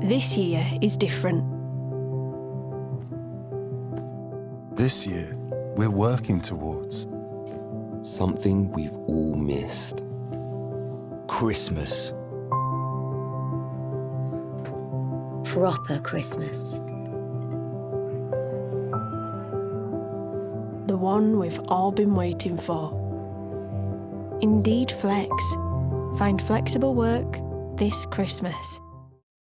This year is different. This year, we're working towards something we've all missed. Christmas. Proper Christmas. The one we've all been waiting for. Indeed Flex. Find flexible work this Christmas.